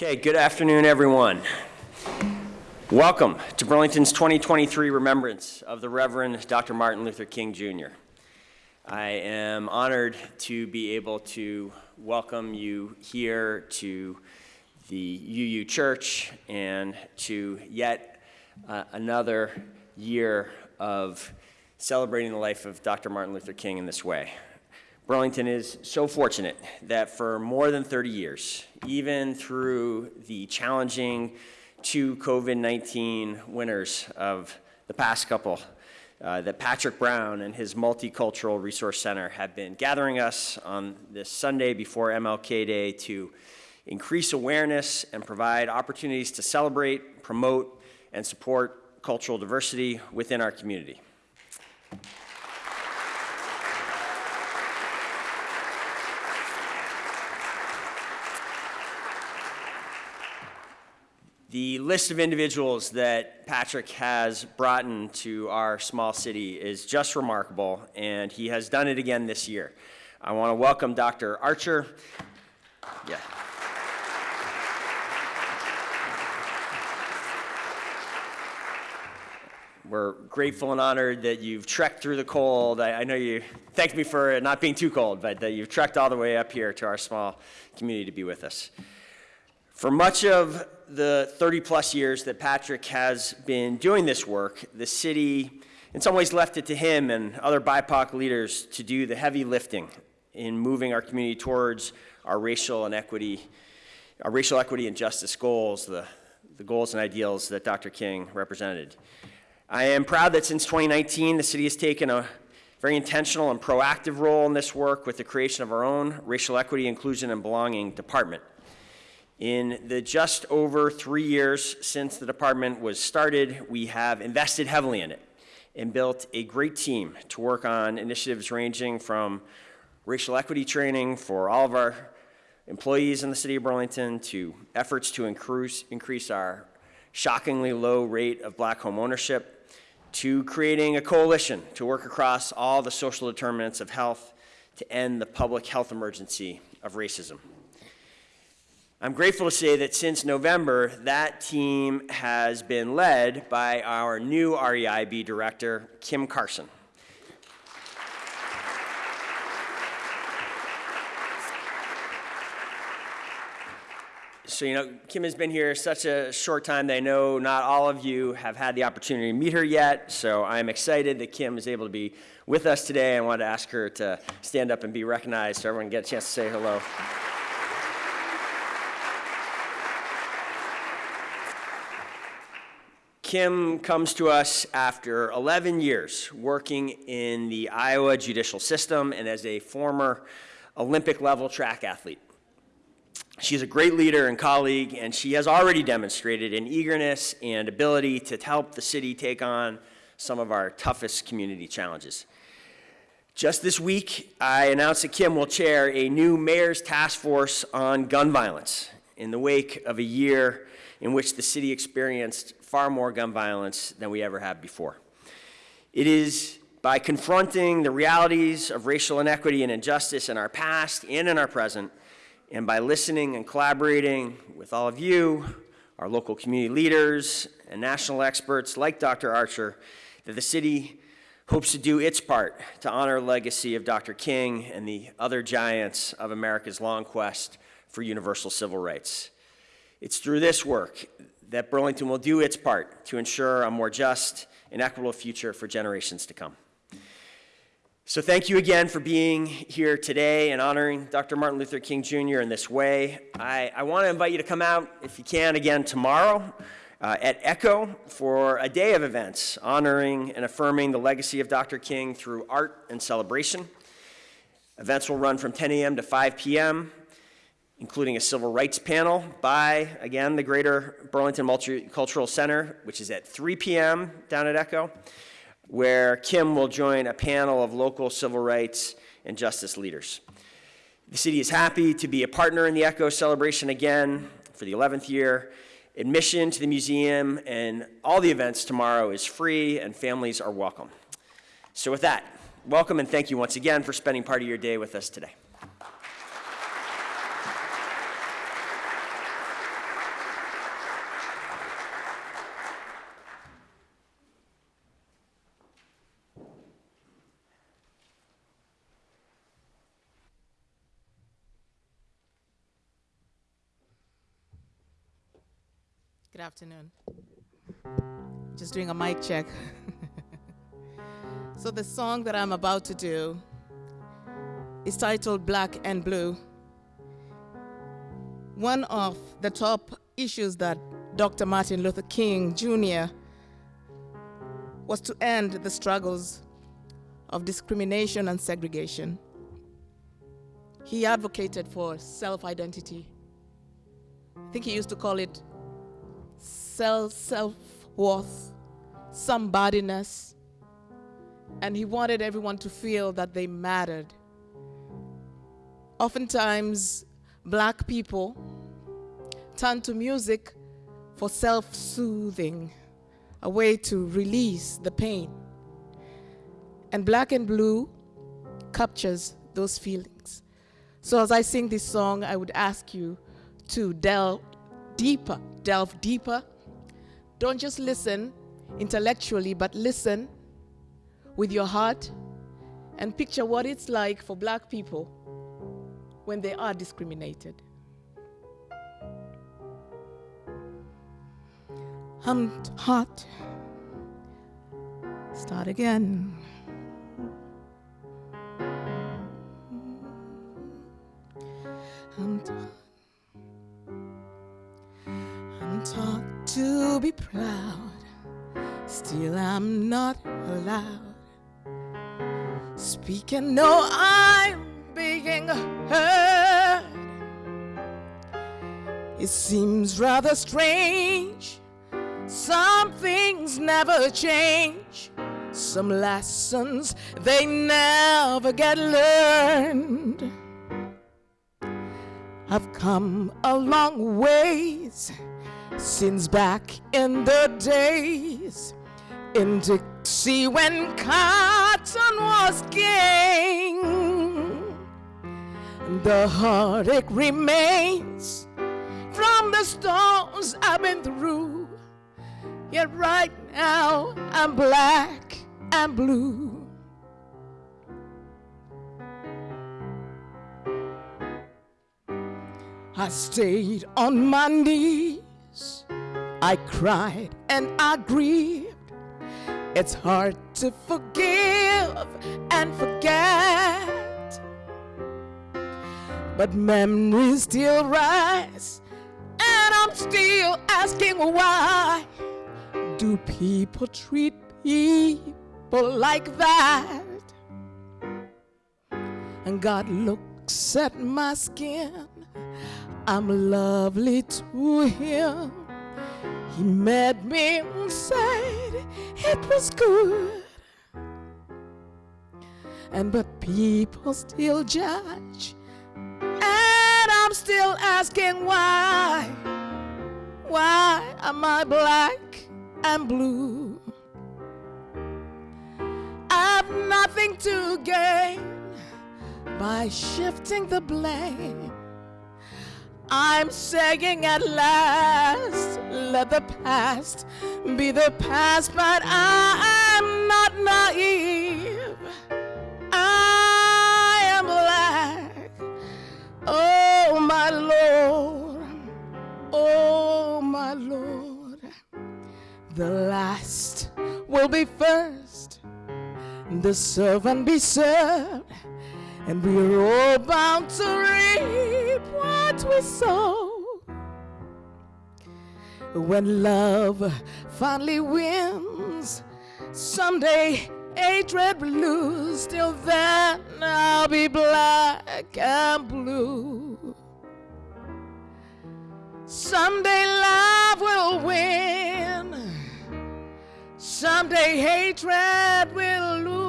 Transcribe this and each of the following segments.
Okay, good afternoon, everyone. Welcome to Burlington's 2023 Remembrance of the Reverend Dr. Martin Luther King Jr. I am honored to be able to welcome you here to the UU Church and to yet uh, another year of celebrating the life of Dr. Martin Luther King in this way. Burlington is so fortunate that for more than 30 years, even through the challenging two COVID-19 winners of the past couple, uh, that Patrick Brown and his Multicultural Resource Center have been gathering us on this Sunday before MLK Day to increase awareness and provide opportunities to celebrate, promote, and support cultural diversity within our community. The list of individuals that Patrick has brought into our small city is just remarkable, and he has done it again this year. I want to welcome Dr. Archer. Yeah. We're grateful and honored that you've trekked through the cold. I, I know you thanked me for not being too cold, but that you've trekked all the way up here to our small community to be with us. For much of the 30 plus years that Patrick has been doing this work, the city in some ways left it to him and other BIPOC leaders to do the heavy lifting in moving our community towards our racial and equity, our racial equity and justice goals, the, the goals and ideals that Dr. King represented. I am proud that since 2019, the city has taken a very intentional and proactive role in this work with the creation of our own racial equity, inclusion, and belonging department. In the just over three years since the department was started, we have invested heavily in it and built a great team to work on initiatives ranging from racial equity training for all of our employees in the city of Burlington to efforts to increase, increase our shockingly low rate of black home ownership to creating a coalition to work across all the social determinants of health to end the public health emergency of racism. I'm grateful to say that since November, that team has been led by our new REIB director, Kim Carson. So, you know, Kim has been here such a short time that I know not all of you have had the opportunity to meet her yet. So I'm excited that Kim is able to be with us today. I wanted to ask her to stand up and be recognized so everyone get a chance to say hello. Kim comes to us after 11 years working in the Iowa judicial system and as a former Olympic level track athlete. She's a great leader and colleague, and she has already demonstrated an eagerness and ability to help the city take on some of our toughest community challenges. Just this week, I announced that Kim will chair a new mayor's task force on gun violence in the wake of a year in which the city experienced far more gun violence than we ever have before. It is by confronting the realities of racial inequity and injustice in our past and in our present, and by listening and collaborating with all of you, our local community leaders, and national experts like Dr. Archer, that the city hopes to do its part to honor the legacy of Dr. King and the other giants of America's long quest for universal civil rights. It's through this work that Burlington will do its part to ensure a more just and equitable future for generations to come. So thank you again for being here today and honoring Dr. Martin Luther King Jr. in this way. I, I want to invite you to come out, if you can, again tomorrow uh, at ECHO for a day of events honoring and affirming the legacy of Dr. King through art and celebration. Events will run from 10 a.m. to 5 p.m including a civil rights panel by, again, the Greater Burlington Multicultural Center, which is at 3 p.m. down at ECHO, where Kim will join a panel of local civil rights and justice leaders. The city is happy to be a partner in the ECHO celebration again for the 11th year. Admission to the museum and all the events tomorrow is free and families are welcome. So with that, welcome and thank you once again for spending part of your day with us today. Good afternoon. Just doing a mic check. so, the song that I'm about to do is titled Black and Blue. One of the top issues that Dr. Martin Luther King Jr. was to end the struggles of discrimination and segregation. He advocated for self identity. I think he used to call it self self worth, somebodyness, and he wanted everyone to feel that they mattered. Oftentimes, black people turn to music for self soothing, a way to release the pain. And Black and Blue captures those feelings. So, as I sing this song, I would ask you to delve deeper, delve deeper don't just listen intellectually, but listen with your heart and picture what it's like for black people when they are discriminated. I'm hot. Start again. I'm I'm taught to be proud, still I'm not allowed. Speaking, no, I'm being heard. It seems rather strange. Some things never change. Some lessons they never get learned. I've come a long ways since back in the days in Dixie when cotton was king. The heartache remains from the storms I've been through. Yet right now I'm black and blue. I stayed on my knees I cried and I grieved. It's hard to forgive and forget. But memories still rise, and I'm still asking why do people treat people like that? And God looks at my skin I'm lovely to him. He met me said it was good. And but people still judge. And I'm still asking why. Why am I black and blue? I've nothing to gain by shifting the blame I'm saying at last, let the past be the past, but I'm not naive. I am black. Oh, my Lord. Oh, my Lord. The last will be first, the servant be served and we're all bound to reap what we sow. When love finally wins, someday hatred will lose. Till then, I'll be black and blue. Someday love will win. Someday hatred will lose.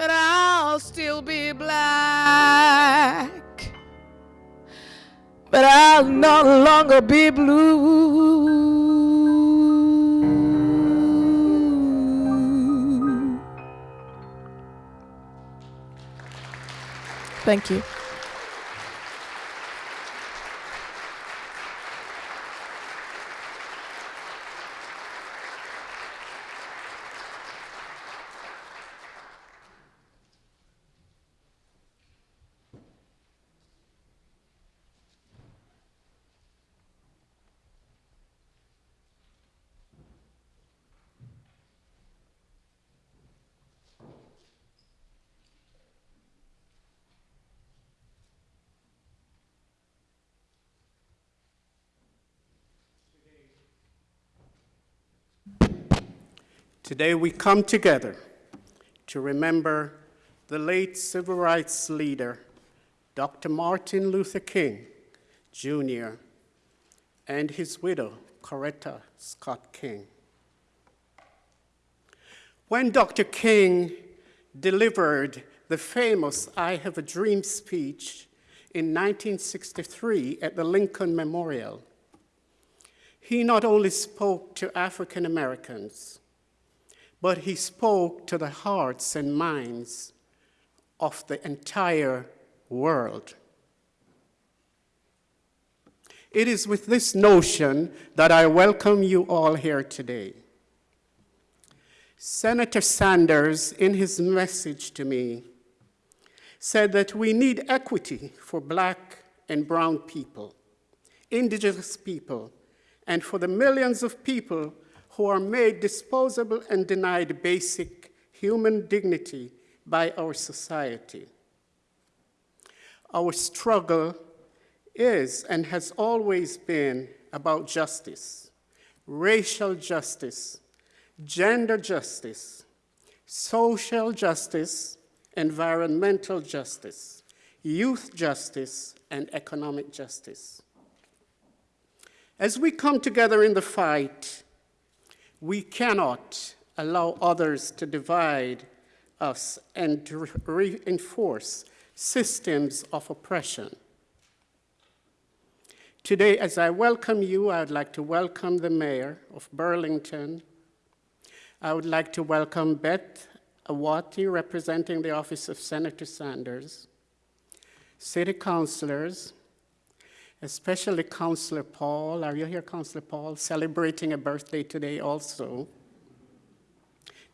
But I'll still be black. But I'll no longer be blue. Thank you. Today we come together to remember the late civil rights leader, Dr. Martin Luther King, Jr., and his widow, Coretta Scott King. When Dr. King delivered the famous I Have a Dream speech in 1963 at the Lincoln Memorial, he not only spoke to African Americans, but he spoke to the hearts and minds of the entire world. It is with this notion that I welcome you all here today. Senator Sanders, in his message to me, said that we need equity for black and brown people, indigenous people, and for the millions of people who are made disposable and denied basic human dignity by our society. Our struggle is and has always been about justice, racial justice, gender justice, social justice, environmental justice, youth justice, and economic justice. As we come together in the fight, we cannot allow others to divide us and to reinforce systems of oppression. Today, as I welcome you, I would like to welcome the mayor of Burlington. I would like to welcome Beth Awati, representing the office of Senator Sanders, city councilors, especially Councillor Paul. Are you here, Councillor Paul? Celebrating a birthday today also.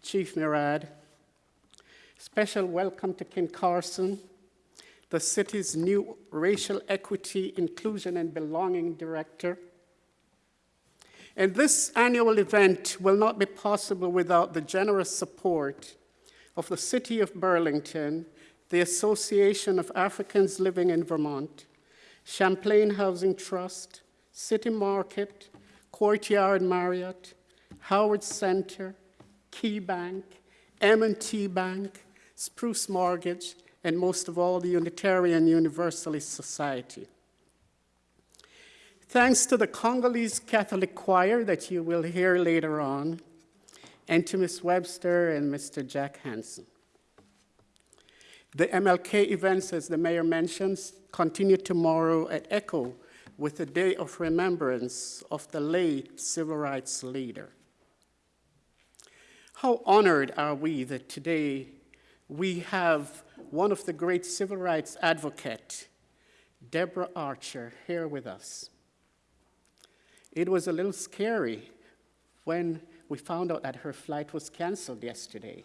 Chief Murad. Special welcome to Kim Carson, the city's new Racial Equity, Inclusion, and Belonging Director. And this annual event will not be possible without the generous support of the City of Burlington, the Association of Africans Living in Vermont, Champlain Housing Trust, City Market, Courtyard Marriott, Howard Center, Key Bank, M&T Bank, Spruce Mortgage, and most of all, the Unitarian Universalist Society. Thanks to the Congolese Catholic Choir that you will hear later on, and to Ms. Webster and Mr. Jack Hansen. The MLK events, as the mayor mentions, continue tomorrow at ECHO with a day of remembrance of the late civil rights leader. How honored are we that today we have one of the great civil rights advocate, Deborah Archer, here with us. It was a little scary when we found out that her flight was canceled yesterday.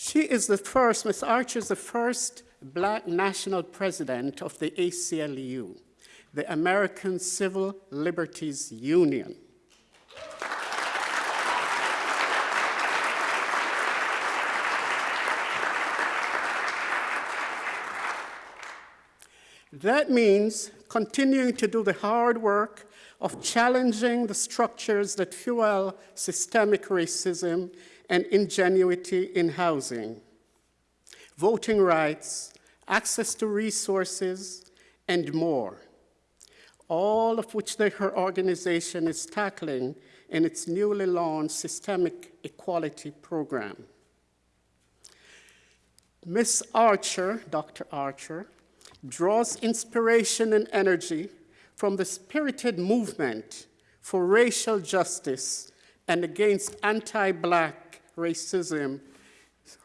She is the first, Ms. Archer is the first black national president of the ACLU, the American Civil Liberties Union. That means continuing to do the hard work of challenging the structures that fuel systemic racism and ingenuity in housing, voting rights, access to resources, and more, all of which the, her organization is tackling in its newly launched Systemic Equality Program. Ms. Archer, Dr. Archer, draws inspiration and energy from the spirited movement for racial justice and against anti-black racism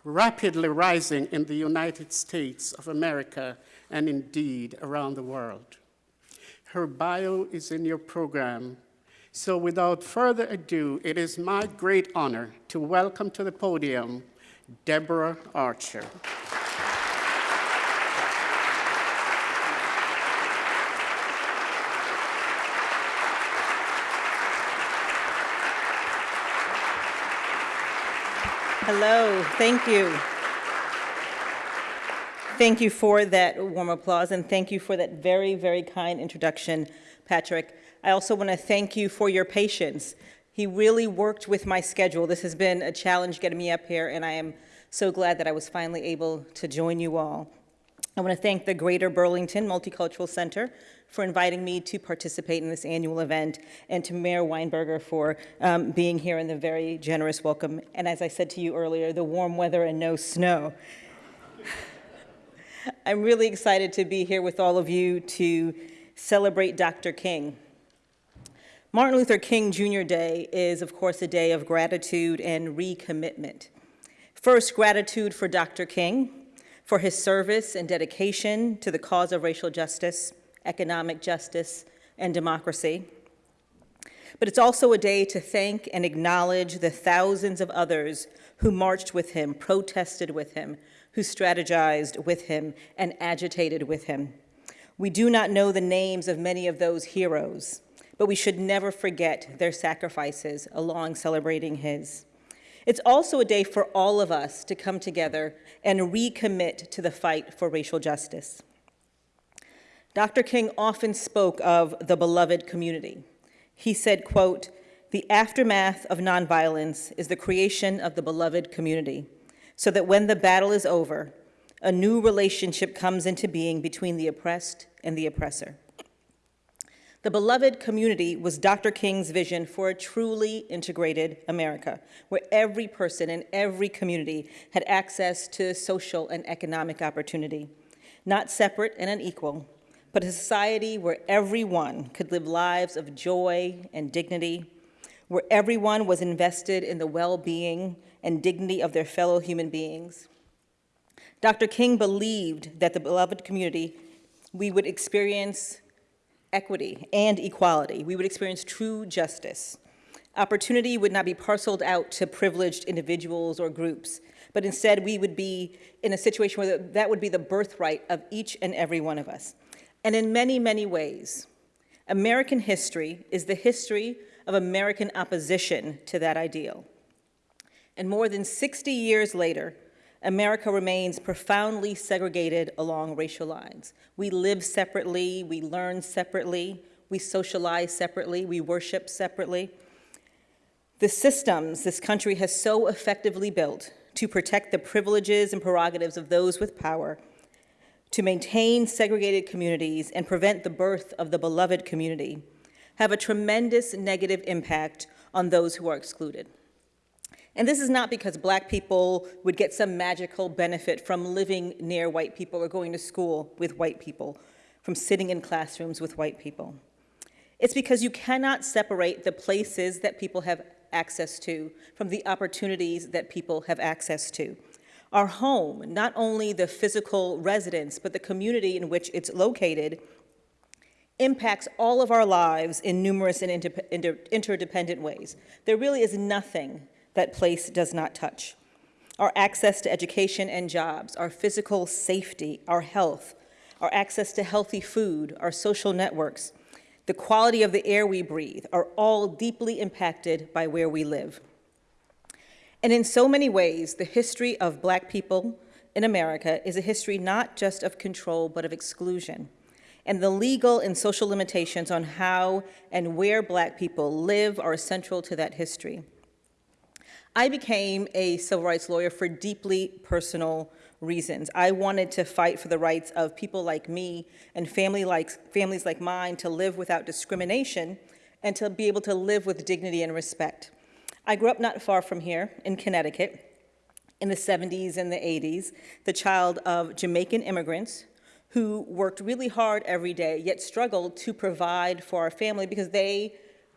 rapidly rising in the United States of America and indeed around the world. Her bio is in your program. So without further ado, it is my great honor to welcome to the podium Deborah Archer. Hello, thank you. Thank you for that warm applause and thank you for that very, very kind introduction, Patrick. I also want to thank you for your patience. He really worked with my schedule. This has been a challenge getting me up here, and I am so glad that I was finally able to join you all. I want to thank the Greater Burlington Multicultural Center for inviting me to participate in this annual event, and to Mayor Weinberger for um, being here and the very generous welcome. And as I said to you earlier, the warm weather and no snow. I'm really excited to be here with all of you to celebrate Dr. King. Martin Luther King Jr. Day is, of course, a day of gratitude and recommitment. First, gratitude for Dr. King, for his service and dedication to the cause of racial justice, economic justice, and democracy. But it's also a day to thank and acknowledge the thousands of others who marched with him, protested with him, who strategized with him, and agitated with him. We do not know the names of many of those heroes, but we should never forget their sacrifices along celebrating his. It's also a day for all of us to come together and recommit to the fight for racial justice. Dr. King often spoke of the beloved community. He said, quote, the aftermath of nonviolence is the creation of the beloved community, so that when the battle is over, a new relationship comes into being between the oppressed and the oppressor. The beloved community was Dr. King's vision for a truly integrated America, where every person in every community had access to social and economic opportunity, not separate and unequal, but a society where everyone could live lives of joy and dignity, where everyone was invested in the well-being and dignity of their fellow human beings. Dr. King believed that the beloved community, we would experience equity and equality. We would experience true justice. Opportunity would not be parceled out to privileged individuals or groups, but instead we would be in a situation where that would be the birthright of each and every one of us. And in many, many ways, American history is the history of American opposition to that ideal. And more than 60 years later, America remains profoundly segregated along racial lines. We live separately, we learn separately, we socialize separately, we worship separately. The systems this country has so effectively built to protect the privileges and prerogatives of those with power to maintain segregated communities and prevent the birth of the beloved community have a tremendous negative impact on those who are excluded. And this is not because black people would get some magical benefit from living near white people or going to school with white people, from sitting in classrooms with white people. It's because you cannot separate the places that people have access to from the opportunities that people have access to. Our home, not only the physical residence, but the community in which it's located, impacts all of our lives in numerous and inter interdependent ways. There really is nothing that place does not touch. Our access to education and jobs, our physical safety, our health, our access to healthy food, our social networks, the quality of the air we breathe are all deeply impacted by where we live. And in so many ways, the history of black people in America is a history not just of control, but of exclusion. And the legal and social limitations on how and where black people live are central to that history. I became a civil rights lawyer for deeply personal reasons. I wanted to fight for the rights of people like me and family like, families like mine to live without discrimination and to be able to live with dignity and respect. I grew up not far from here in Connecticut in the 70s and the 80s, the child of Jamaican immigrants who worked really hard every day, yet struggled to provide for our family because they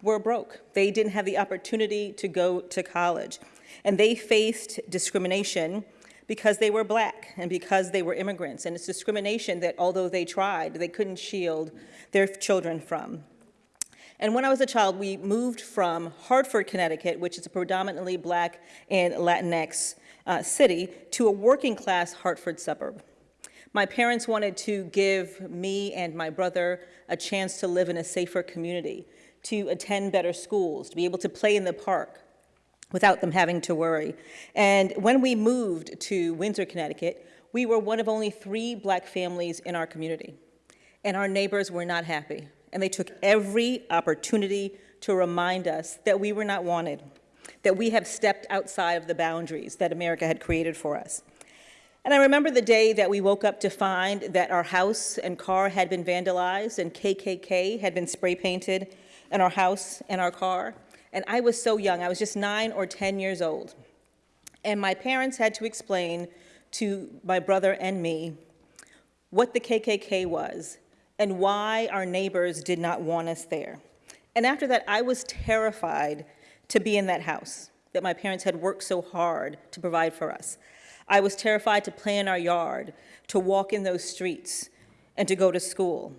were broke. They didn't have the opportunity to go to college. And they faced discrimination because they were black and because they were immigrants. And it's discrimination that although they tried, they couldn't shield their children from. And when I was a child, we moved from Hartford, Connecticut, which is a predominantly black and Latinx uh, city, to a working class Hartford suburb. My parents wanted to give me and my brother a chance to live in a safer community, to attend better schools, to be able to play in the park without them having to worry. And when we moved to Windsor, Connecticut, we were one of only three black families in our community. And our neighbors were not happy. and they took every opportunity to remind us that we were not wanted, that we have stepped outside of the boundaries that America had created for us. And I remember the day that we woke up to find that our house and car had been vandalized and KKK had been spray painted in our house and our car. And I was so young, I was just nine or 10 years old. And my parents had to explain to my brother and me what the KKK was and why our neighbors did not want us there. And after that, I was terrified to be in that house that my parents had worked so hard to provide for us. I was terrified to play in our yard, to walk in those streets, and to go to school.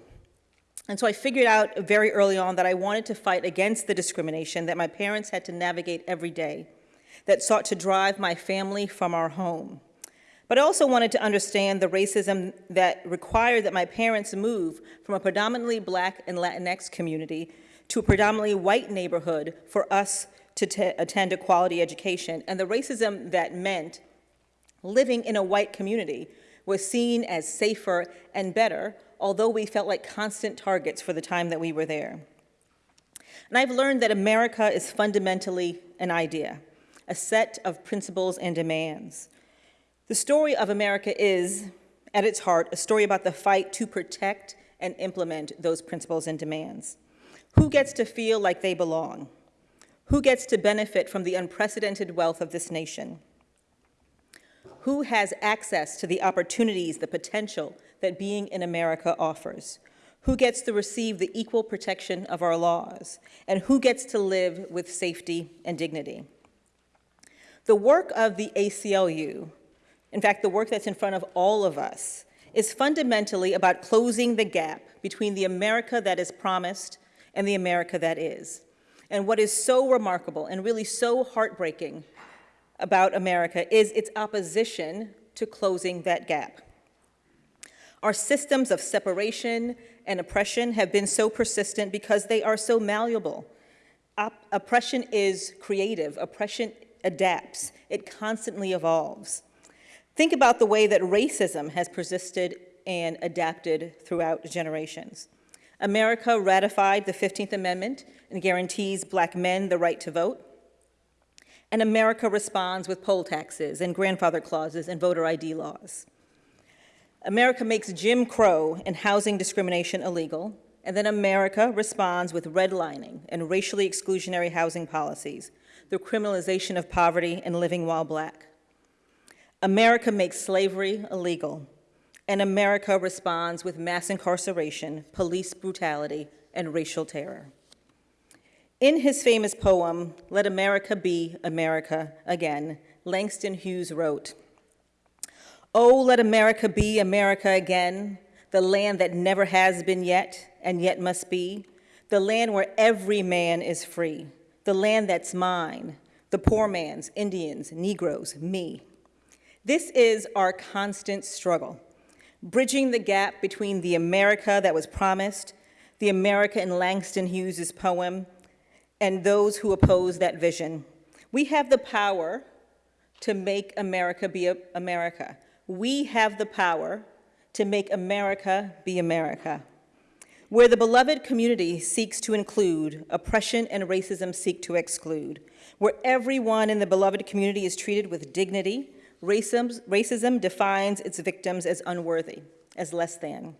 And so I figured out very early on that I wanted to fight against the discrimination that my parents had to navigate every day, that sought to drive my family from our home. But I also wanted to understand the racism that required that my parents move from a predominantly black and Latinx community to a predominantly white neighborhood for us to attend a quality education, and the racism that meant living in a white community was seen as safer and better, although we felt like constant targets for the time that we were there. And I've learned that America is fundamentally an idea, a set of principles and demands. The story of America is, at its heart, a story about the fight to protect and implement those principles and demands. Who gets to feel like they belong? Who gets to benefit from the unprecedented wealth of this nation? Who has access to the opportunities, the potential that being in America offers? Who gets to receive the equal protection of our laws? And who gets to live with safety and dignity? The work of the ACLU, in fact, the work that's in front of all of us, is fundamentally about closing the gap between the America that is promised and the America that is. And what is so remarkable and really so heartbreaking about America is its opposition to closing that gap. Our systems of separation and oppression have been so persistent because they are so malleable. Op oppression is creative, oppression adapts, it constantly evolves. Think about the way that racism has persisted and adapted throughout generations. America ratified the 15th Amendment and guarantees black men the right to vote and America responds with poll taxes and grandfather clauses and voter ID laws. America makes Jim Crow and housing discrimination illegal, and then America responds with redlining and racially exclusionary housing policies, the criminalization of poverty and living while black. America makes slavery illegal, and America responds with mass incarceration, police brutality, and racial terror. In his famous poem, Let America Be America Again, Langston Hughes wrote, Oh, let America be America again, the land that never has been yet and yet must be, the land where every man is free, the land that's mine, the poor man's, Indians, Negroes, me. This is our constant struggle, bridging the gap between the America that was promised, the America in Langston Hughes's poem, and those who oppose that vision. We have the power to make America be America. We have the power to make America be America. Where the beloved community seeks to include, oppression and racism seek to exclude. Where everyone in the beloved community is treated with dignity, racism, racism defines its victims as unworthy, as less than.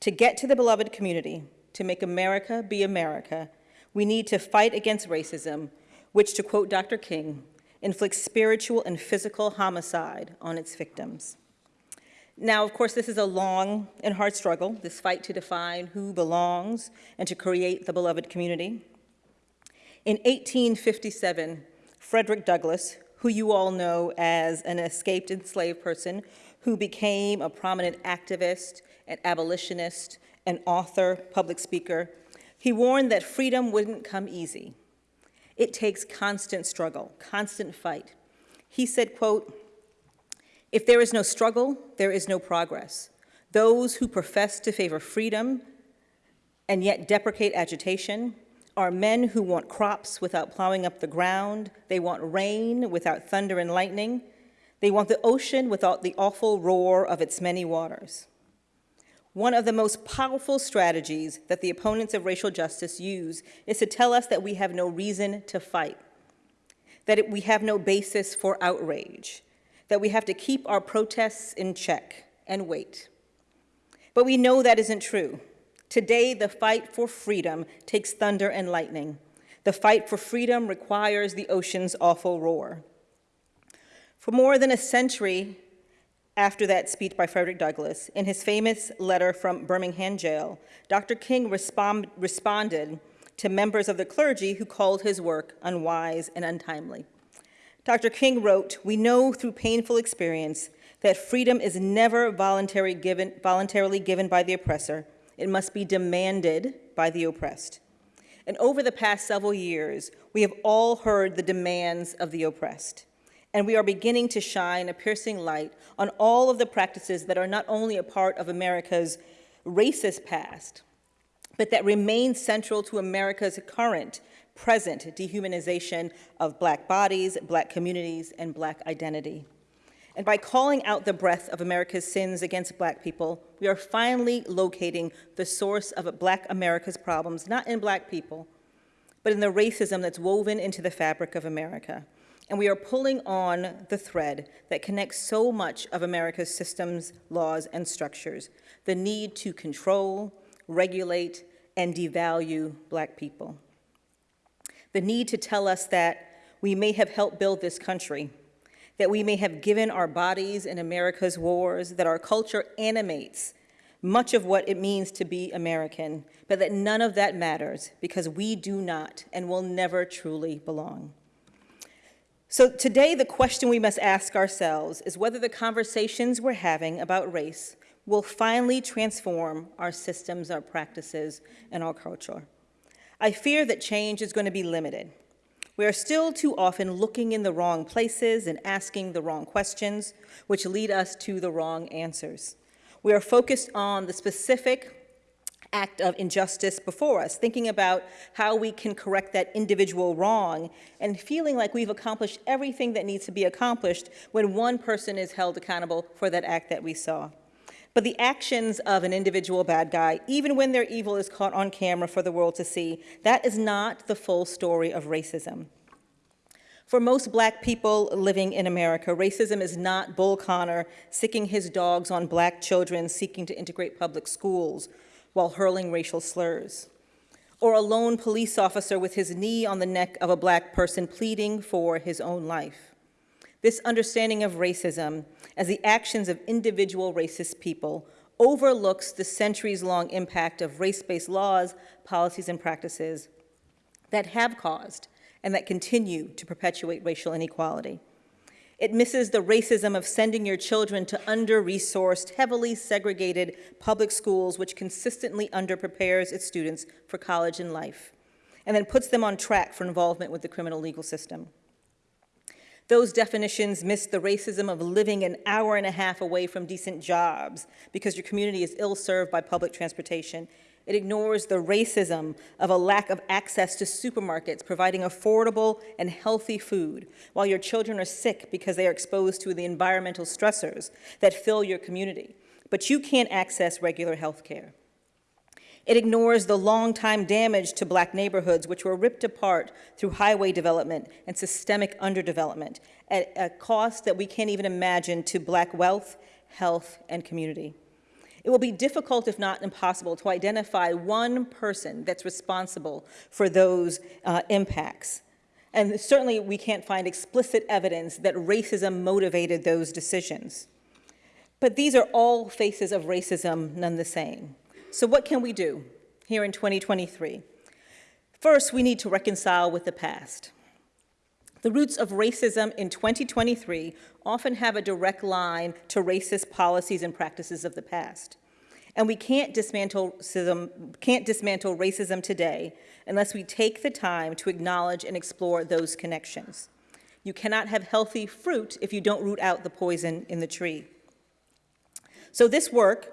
To get to the beloved community, to make America be America, we need to fight against racism, which, to quote Dr. King, inflicts spiritual and physical homicide on its victims. Now, of course, this is a long and hard struggle, this fight to define who belongs and to create the beloved community. In 1857, Frederick Douglass, who you all know as an escaped enslaved person who became a prominent activist, an abolitionist, an author, public speaker, he warned that freedom wouldn't come easy. It takes constant struggle, constant fight. He said, quote, if there is no struggle, there is no progress. Those who profess to favor freedom and yet deprecate agitation are men who want crops without plowing up the ground. They want rain without thunder and lightning. They want the ocean without the awful roar of its many waters. One of the most powerful strategies that the opponents of racial justice use is to tell us that we have no reason to fight, that we have no basis for outrage, that we have to keep our protests in check and wait. But we know that isn't true. Today, the fight for freedom takes thunder and lightning. The fight for freedom requires the ocean's awful roar. For more than a century after that speech by Frederick Douglass, in his famous letter from Birmingham jail, Dr. King respond, responded to members of the clergy who called his work unwise and untimely. Dr. King wrote, We know through painful experience that freedom is never voluntary given, voluntarily given by the oppressor. It must be demanded by the oppressed. And over the past several years, we have all heard the demands of the oppressed. And we are beginning to shine a piercing light on all of the practices that are not only a part of America's racist past, but that remain central to America's current, present dehumanization of black bodies, black communities, and black identity. And by calling out the breadth of America's sins against black people, we are finally locating the source of black America's problems, not in black people, but in the racism that's woven into the fabric of America. And we are pulling on the thread that connects so much of America's systems, laws, and structures, the need to control, regulate, and devalue black people. The need to tell us that we may have helped build this country, that we may have given our bodies in America's wars, that our culture animates much of what it means to be American, but that none of that matters because we do not and will never truly belong. So today, the question we must ask ourselves is whether the conversations we're having about race will finally transform our systems, our practices, and our culture. I fear that change is going to be limited. We are still too often looking in the wrong places and asking the wrong questions, which lead us to the wrong answers. We are focused on the specific act of injustice before us, thinking about how we can correct that individual wrong and feeling like we've accomplished everything that needs to be accomplished when one person is held accountable for that act that we saw. But the actions of an individual bad guy, even when their evil is caught on camera for the world to see, that is not the full story of racism. For most black people living in America, racism is not Bull Connor sicking his dogs on black children seeking to integrate public schools while hurling racial slurs, or a lone police officer with his knee on the neck of a black person pleading for his own life. This understanding of racism as the actions of individual racist people overlooks the centuries-long impact of race-based laws, policies, and practices that have caused and that continue to perpetuate racial inequality. It misses the racism of sending your children to under-resourced, heavily segregated public schools, which consistently underprepares its students for college and life, and then puts them on track for involvement with the criminal legal system. Those definitions miss the racism of living an hour and a half away from decent jobs because your community is ill-served by public transportation. It ignores the racism of a lack of access to supermarkets providing affordable and healthy food while your children are sick because they are exposed to the environmental stressors that fill your community, but you can't access regular health care. It ignores the long-time damage to black neighborhoods which were ripped apart through highway development and systemic underdevelopment at a cost that we can't even imagine to black wealth, health, and community. It will be difficult, if not impossible, to identify one person that's responsible for those uh, impacts. And certainly we can't find explicit evidence that racism motivated those decisions. But these are all faces of racism none the same. So what can we do here in 2023? First, we need to reconcile with the past. The roots of racism in 2023 often have a direct line to racist policies and practices of the past. And we can't dismantle, can't dismantle racism today unless we take the time to acknowledge and explore those connections. You cannot have healthy fruit if you don't root out the poison in the tree. So this work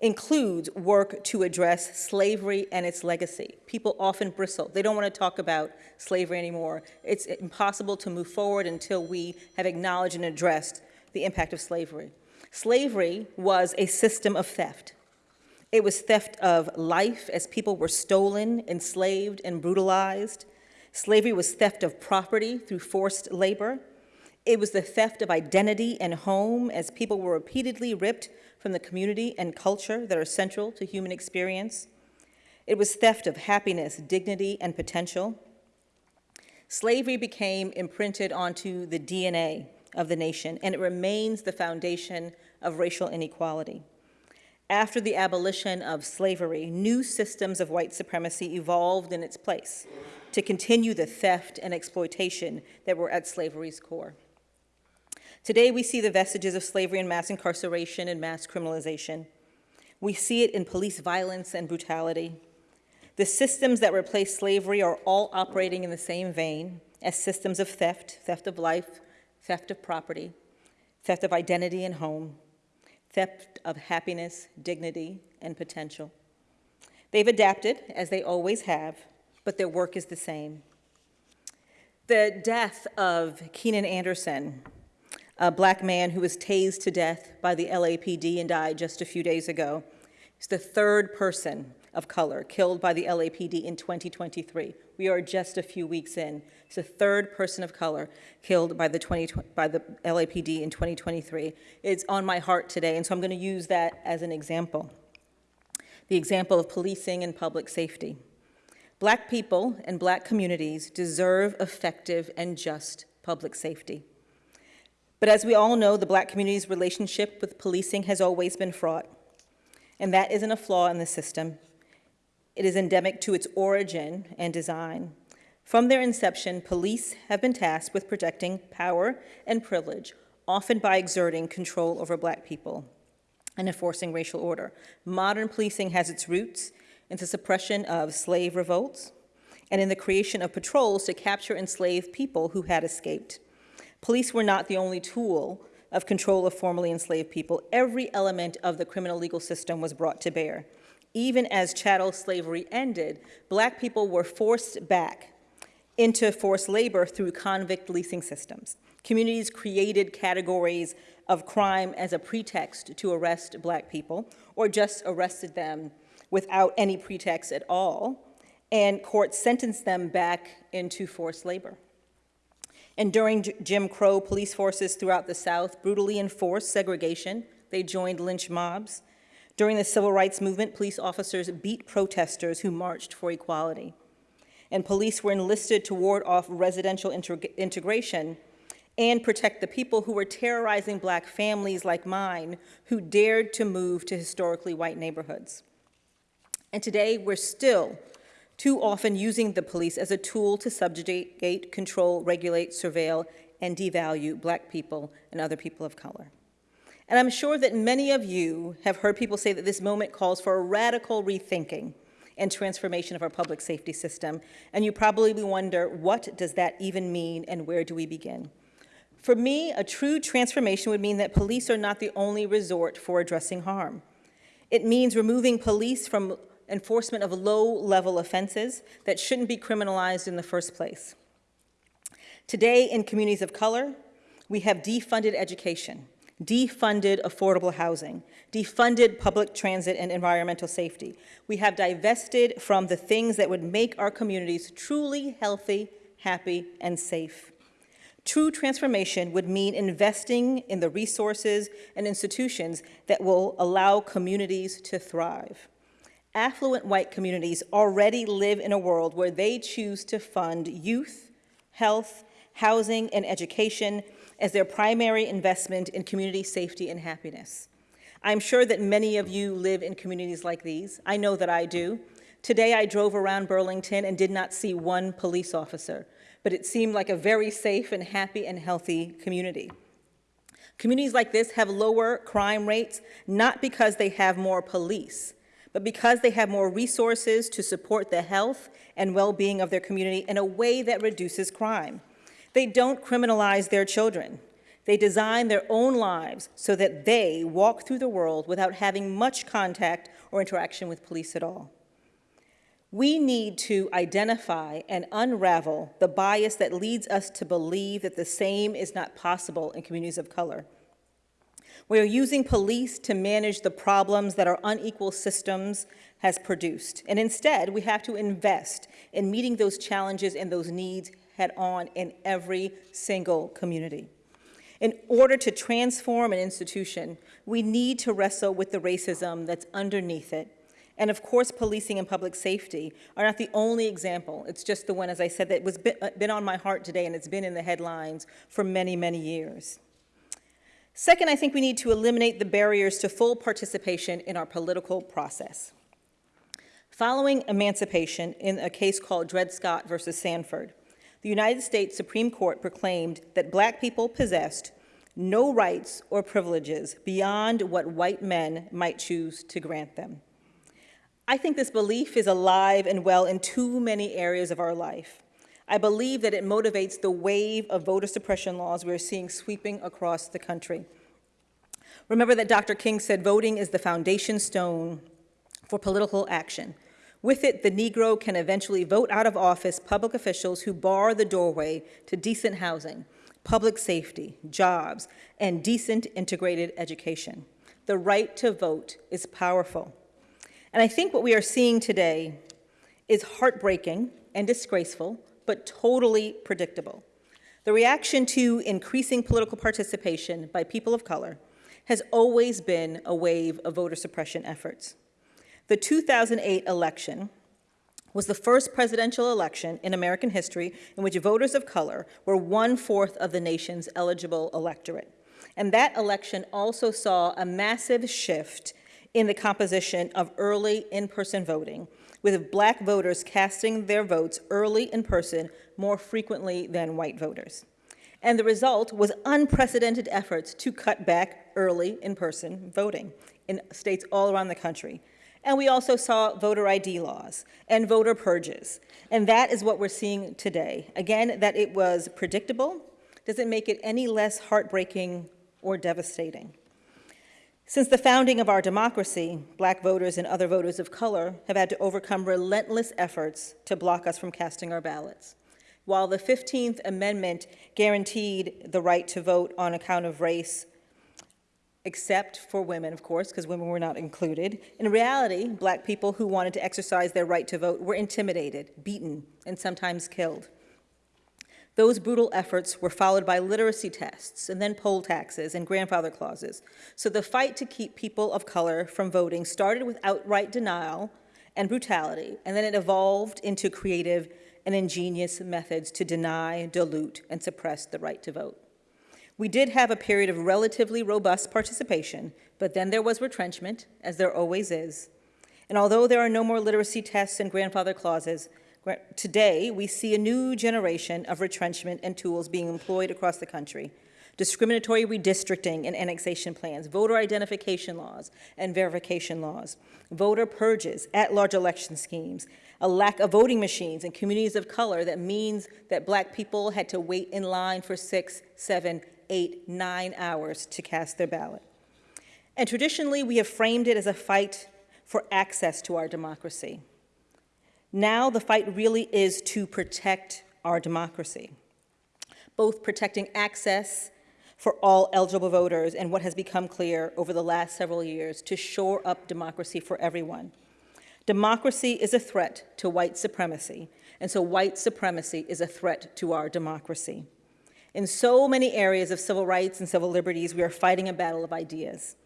includes work to address slavery and its legacy. People often bristle. They don't want to talk about slavery anymore. It's impossible to move forward until we have acknowledged and addressed the impact of slavery. Slavery was a system of theft. It was theft of life as people were stolen, enslaved, and brutalized. Slavery was theft of property through forced labor. It was the theft of identity and home as people were repeatedly ripped from the community and culture that are central to human experience. It was theft of happiness, dignity, and potential. Slavery became imprinted onto the DNA of the nation, and it remains the foundation of racial inequality. After the abolition of slavery, new systems of white supremacy evolved in its place to continue the theft and exploitation that were at slavery's core. Today, we see the vestiges of slavery and mass incarceration and mass criminalization. We see it in police violence and brutality. The systems that replace slavery are all operating in the same vein as systems of theft, theft of life, theft of property, theft of identity and home, theft of happiness, dignity, and potential. They've adapted, as they always have, but their work is the same. The death of Keenan Anderson, a black man who was tased to death by the LAPD and died just a few days ago, is the third person of color killed by the LAPD in 2023. We are just a few weeks in. It's the third person of color killed by the, 20, by the LAPD in 2023. It's on my heart today, and so I'm going to use that as an example. The example of policing and public safety. Black people and black communities deserve effective and just public safety. But as we all know, the black community's relationship with policing has always been fraught. And that isn't a flaw in the system. It is endemic to its origin and design. From their inception, police have been tasked with protecting power and privilege, often by exerting control over black people and enforcing racial order. Modern policing has its roots in the suppression of slave revolts and in the creation of patrols to capture enslaved people who had escaped. Police were not the only tool of control of formerly enslaved people. Every element of the criminal legal system was brought to bear. Even as chattel slavery ended, black people were forced back into forced labor through convict leasing systems. Communities created categories of crime as a pretext to arrest black people, or just arrested them without any pretext at all, and courts sentenced them back into forced labor. And during Jim Crow, police forces throughout the South brutally enforced segregation. They joined lynch mobs. During the civil rights movement, police officers beat protesters who marched for equality. And police were enlisted to ward off residential integration and protect the people who were terrorizing black families like mine who dared to move to historically white neighborhoods. And today, we're still too often using the police as a tool to subjugate, control, regulate, surveil, and devalue black people and other people of color. And I'm sure that many of you have heard people say that this moment calls for a radical rethinking and transformation of our public safety system. And you probably wonder, what does that even mean and where do we begin? For me, a true transformation would mean that police are not the only resort for addressing harm. It means removing police from enforcement of low-level offenses that shouldn't be criminalized in the first place. Today, in communities of color, we have defunded education, defunded affordable housing, defunded public transit and environmental safety. We have divested from the things that would make our communities truly healthy, happy, and safe. True transformation would mean investing in the resources and institutions that will allow communities to thrive affluent white communities already live in a world where they choose to fund youth, health, housing, and education as their primary investment in community safety and happiness. I'm sure that many of you live in communities like these. I know that I do. Today I drove around Burlington and did not see one police officer, but it seemed like a very safe and happy and healthy community. Communities like this have lower crime rates, not because they have more police, but because they have more resources to support the health and well-being of their community in a way that reduces crime. They don't criminalize their children. They design their own lives so that they walk through the world without having much contact or interaction with police at all. We need to identify and unravel the bias that leads us to believe that the same is not possible in communities of color. We are using police to manage the problems that our unequal systems has produced. And instead, we have to invest in meeting those challenges and those needs head on in every single community. In order to transform an institution, we need to wrestle with the racism that's underneath it. And of course, policing and public safety are not the only example. It's just the one, as I said, that was uh, been on my heart today and it's been in the headlines for many, many years. Second, I think we need to eliminate the barriers to full participation in our political process. Following emancipation in a case called Dred Scott versus Sanford, the United States Supreme Court proclaimed that black people possessed no rights or privileges beyond what white men might choose to grant them. I think this belief is alive and well in too many areas of our life. I believe that it motivates the wave of voter suppression laws we're seeing sweeping across the country. Remember that Dr. King said voting is the foundation stone for political action. With it, the Negro can eventually vote out of office public officials who bar the doorway to decent housing, public safety, jobs, and decent integrated education. The right to vote is powerful. And I think what we are seeing today is heartbreaking and disgraceful, but totally predictable. The reaction to increasing political participation by people of color has always been a wave of voter suppression efforts. The 2008 election was the first presidential election in American history in which voters of color were one-fourth of the nation's eligible electorate. And that election also saw a massive shift in the composition of early in-person voting, with black voters casting their votes early in person more frequently than white voters. And the result was unprecedented efforts to cut back early in-person voting in states all around the country. And we also saw voter ID laws and voter purges. And that is what we're seeing today. Again, that it was predictable doesn't make it any less heartbreaking or devastating. Since the founding of our democracy, black voters and other voters of color have had to overcome relentless efforts to block us from casting our ballots. While the 15th Amendment guaranteed the right to vote on account of race, except for women, of course, because women were not included, in reality, black people who wanted to exercise their right to vote were intimidated, beaten, and sometimes killed. Those brutal efforts were followed by literacy tests and then poll taxes and grandfather clauses. So the fight to keep people of color from voting started with outright denial and brutality, and then it evolved into creative and ingenious methods to deny, dilute, and suppress the right to vote. We did have a period of relatively robust participation, but then there was retrenchment, as there always is. And although there are no more literacy tests and grandfather clauses, Today, we see a new generation of retrenchment and tools being employed across the country. Discriminatory redistricting and annexation plans, voter identification laws and verification laws, voter purges, at-large election schemes, a lack of voting machines in communities of color that means that black people had to wait in line for six, seven, eight, nine hours to cast their ballot. And traditionally, we have framed it as a fight for access to our democracy. Now the fight really is to protect our democracy, both protecting access for all eligible voters and what has become clear over the last several years to shore up democracy for everyone. Democracy is a threat to white supremacy, and so white supremacy is a threat to our democracy. In so many areas of civil rights and civil liberties, we are fighting a battle of ideas.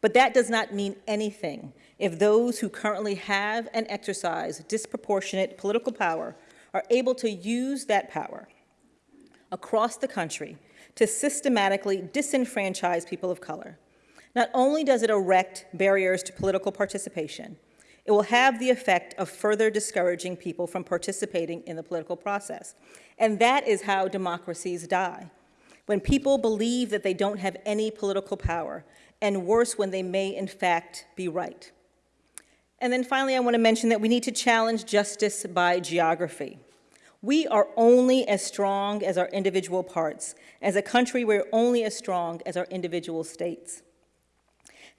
But that does not mean anything if those who currently have and exercise disproportionate political power are able to use that power across the country to systematically disenfranchise people of color. Not only does it erect barriers to political participation, it will have the effect of further discouraging people from participating in the political process. And that is how democracies die. When people believe that they don't have any political power, and worse when they may in fact be right. And then finally, I want to mention that we need to challenge justice by geography. We are only as strong as our individual parts. As a country, we're only as strong as our individual states.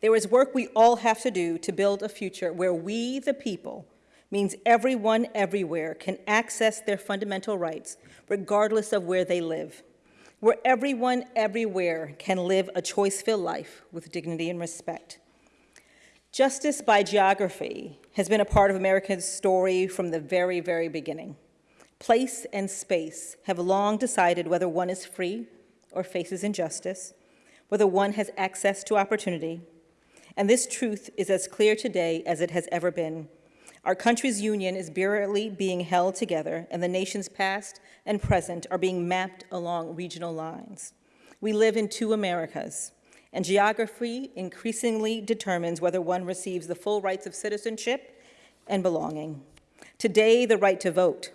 There is work we all have to do to build a future where we, the people, means everyone everywhere can access their fundamental rights, regardless of where they live. Where everyone everywhere can live a choice-filled life with dignity and respect. Justice by geography has been a part of America's story from the very, very beginning. Place and space have long decided whether one is free or faces injustice, whether one has access to opportunity, and this truth is as clear today as it has ever been. Our country's union is barely being held together, and the nation's past and present are being mapped along regional lines. We live in two Americas, and geography increasingly determines whether one receives the full rights of citizenship and belonging. Today, the right to vote,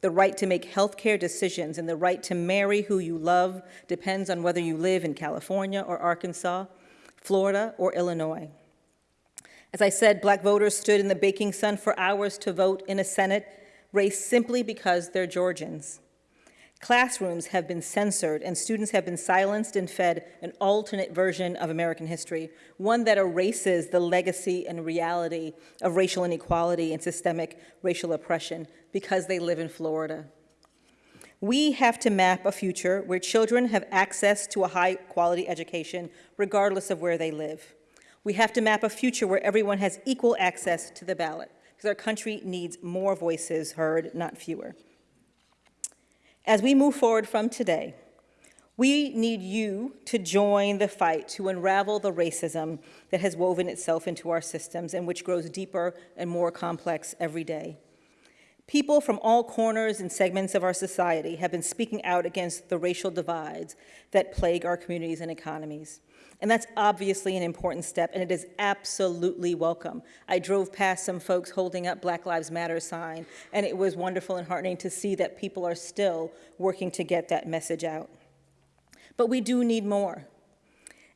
the right to make healthcare decisions, and the right to marry who you love depends on whether you live in California or Arkansas, Florida or Illinois. As I said, black voters stood in the baking sun for hours to vote in a Senate race simply because they're Georgians. Classrooms have been censored and students have been silenced and fed an alternate version of American history, one that erases the legacy and reality of racial inequality and systemic racial oppression because they live in Florida. We have to map a future where children have access to a high quality education regardless of where they live. We have to map a future where everyone has equal access to the ballot because our country needs more voices heard, not fewer. As we move forward from today, we need you to join the fight to unravel the racism that has woven itself into our systems and which grows deeper and more complex every day. People from all corners and segments of our society have been speaking out against the racial divides that plague our communities and economies. And that's obviously an important step, and it is absolutely welcome. I drove past some folks holding up Black Lives Matter sign, and it was wonderful and heartening to see that people are still working to get that message out. But we do need more.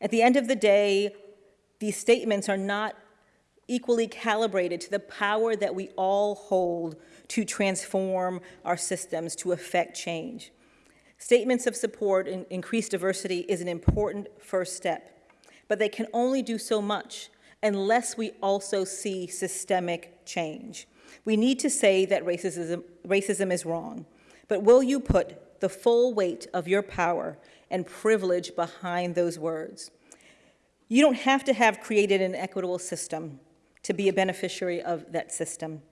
At the end of the day, these statements are not equally calibrated to the power that we all hold to transform our systems to affect change. Statements of support and increased diversity is an important first step, but they can only do so much unless we also see systemic change. We need to say that racism, racism is wrong, but will you put the full weight of your power and privilege behind those words? You don't have to have created an equitable system to be a beneficiary of that system.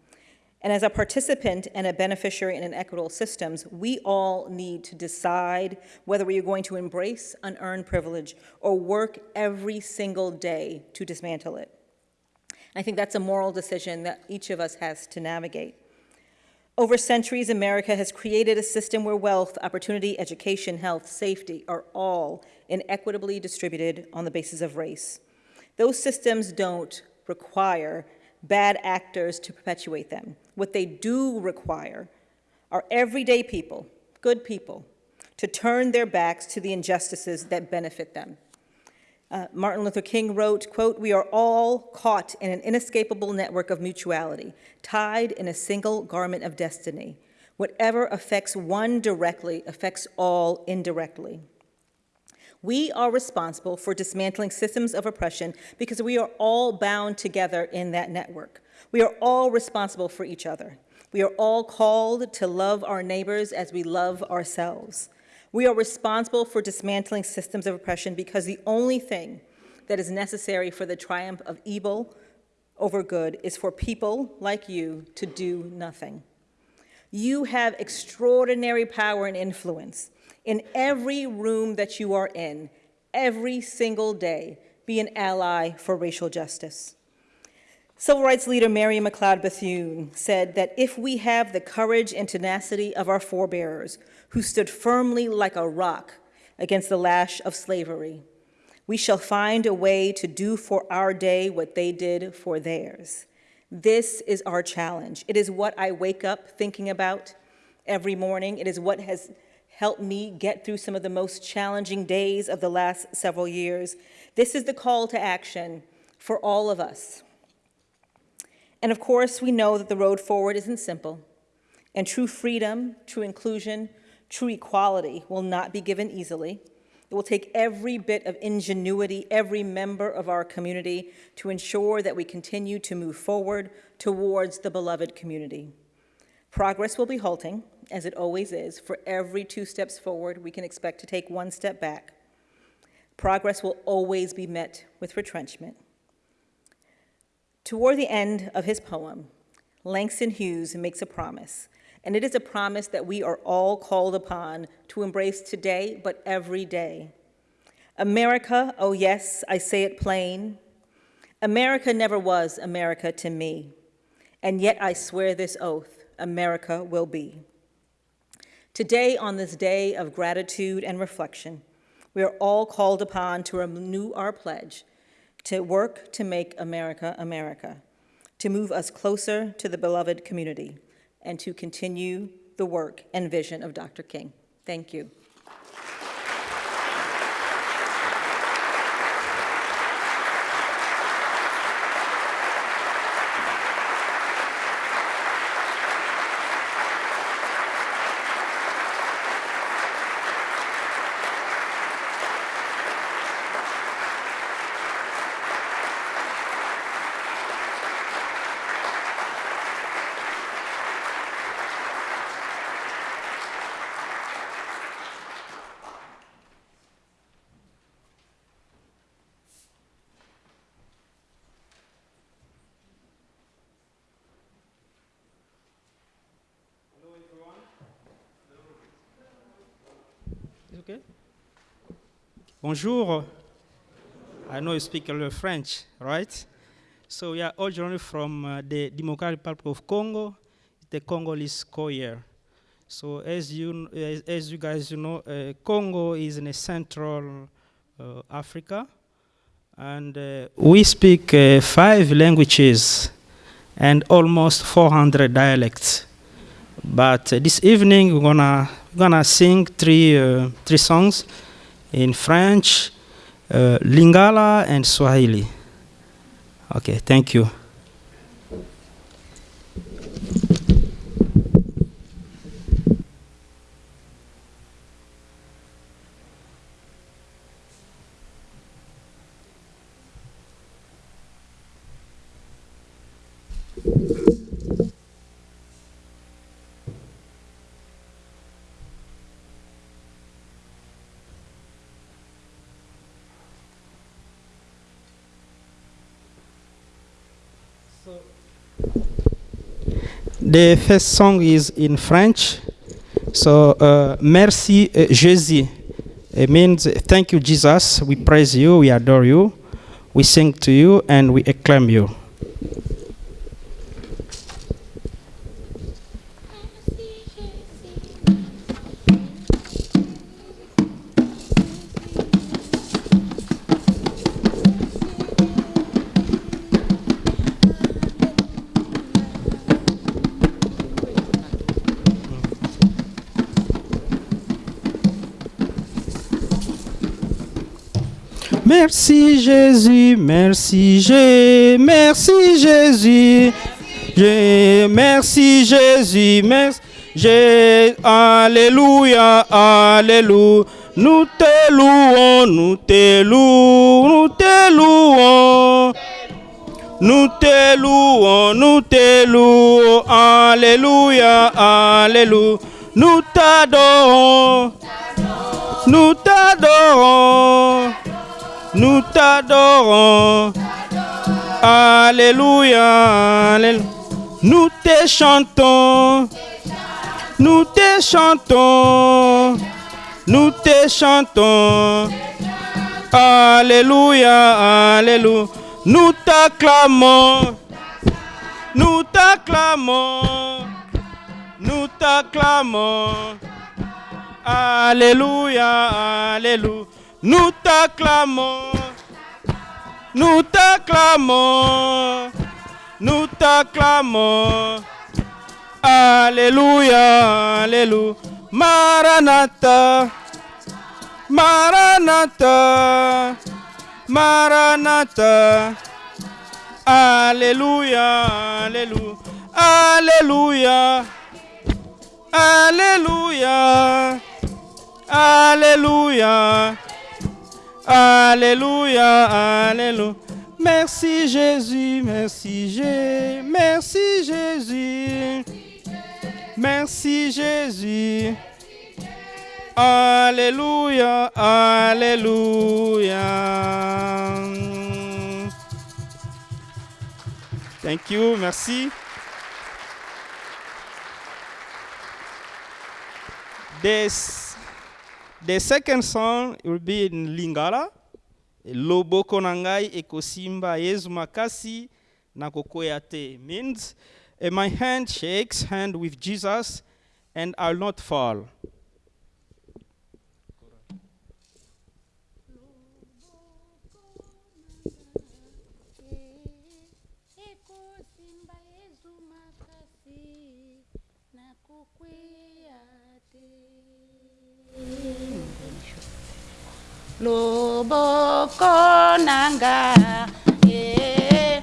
And as a participant and a beneficiary in an equitable systems, we all need to decide whether we are going to embrace unearned privilege or work every single day to dismantle it. I think that's a moral decision that each of us has to navigate. Over centuries, America has created a system where wealth, opportunity, education, health, safety are all inequitably distributed on the basis of race. Those systems don't require bad actors to perpetuate them. What they do require are everyday people, good people, to turn their backs to the injustices that benefit them. Uh, Martin Luther King wrote, quote, we are all caught in an inescapable network of mutuality, tied in a single garment of destiny. Whatever affects one directly affects all indirectly. We are responsible for dismantling systems of oppression because we are all bound together in that network. We are all responsible for each other. We are all called to love our neighbors as we love ourselves. We are responsible for dismantling systems of oppression because the only thing that is necessary for the triumph of evil over good is for people like you to do nothing. You have extraordinary power and influence in every room that you are in, every single day, be an ally for racial justice. Civil rights leader Mary McLeod Bethune said that if we have the courage and tenacity of our forebears who stood firmly like a rock against the lash of slavery, we shall find a way to do for our day what they did for theirs. This is our challenge. It is what I wake up thinking about every morning. It is what has helped me get through some of the most challenging days of the last several years. This is the call to action for all of us. And of course, we know that the road forward isn't simple, and true freedom, true inclusion, true equality will not be given easily. It will take every bit of ingenuity, every member of our community to ensure that we continue to move forward towards the beloved community. Progress will be halting, as it always is. For every two steps forward, we can expect to take one step back. Progress will always be met with retrenchment. Toward the end of his poem, Langston Hughes makes a promise, and it is a promise that we are all called upon to embrace today, but every day. America, oh yes, I say it plain, America never was America to me, and yet I swear this oath, America will be. Today, on this day of gratitude and reflection, we are all called upon to renew our pledge to work to make America America, to move us closer to the beloved community, and to continue the work and vision of Dr. King. Thank you. Okay. Bonjour. I know you speak a little French, right? So we are originally from uh, the Democratic Republic of Congo, the Congolese choir. So as you as, as you guys you know, uh, Congo is in central uh, Africa, and uh, we speak uh, five languages and almost 400 dialects. But uh, this evening we're gonna we're gonna sing three uh, three songs in French, uh, Lingala, and Swahili. Okay, thank you. The first song is in French. So, uh, merci uh, Jésus. It means thank you, Jesus. We praise you, we adore you, we sing to you, and we acclaim you. Merci Jésus, merci Jésus, merci Jésus, merci Jésus, merci Jésus, Alléluia, Alléluia. Nous te louons, nous te louons, nous te louons. Nous te louons, nous te louons, Alléluia, Alléluia. Nous t'adorons, nous t'adorons. Nous t'adorons. Alléluia. Alléluia. Nous te chantons. Nous te chantons. Nous te chantons. Alléluia. Alléluia. Nous t'acclamons. Nous t'acclamons. Nous t'acclamons. Alléluia, Alléluia. Nous t'acclamons. Nous t'acclamons. Nous t'acclamons. Alléluia, Alléluia. Maranatha. Maranatha. Maranatha. Alléluia, Alléluia. Alléluia. Alléluia. Alléluia. Alléluia. Alléluia. Merci Jésus, merci Jésus, merci Jésus. Merci Jésus. Alléluia, Alléluia. Thank you, merci. This, the second song will be in Lingala. Loboko nangai ekosimba Yesu makasi na kokoya te means eh, my hand shakes hand with Jesus and I'll not fall. Loboko nanga eh,